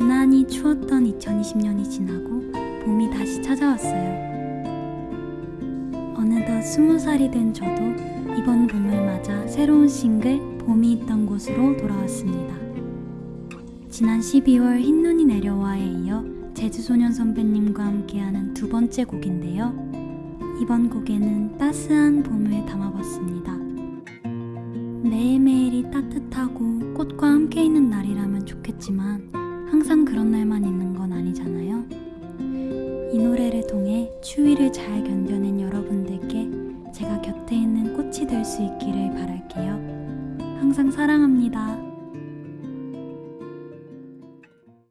유난히 추웠던 2020년이 지나고 봄이 다시 찾아왔어요. 어느덧 스무 살이 된 저도 이번 봄을 맞아 새로운 싱글 봄이 있던 곳으로 돌아왔습니다. 지난 12월 흰눈이 내려와에 이어 제주소년 선배님과 함께하는 두 번째 곡인데요. 이번 곡에는 따스한 봄을 담아봤습니다. 매일매일이 따뜻하고 꽃과 함께 있는 날이라면 좋겠지만 항상 그런 날만 있는 건 아니잖아요. 이 노래를 통해 추위를 잘 견뎌낸 여러분들께 제가 곁에 있는 꽃이 될 수 있기를 바랄게요. 항상 사랑합니다.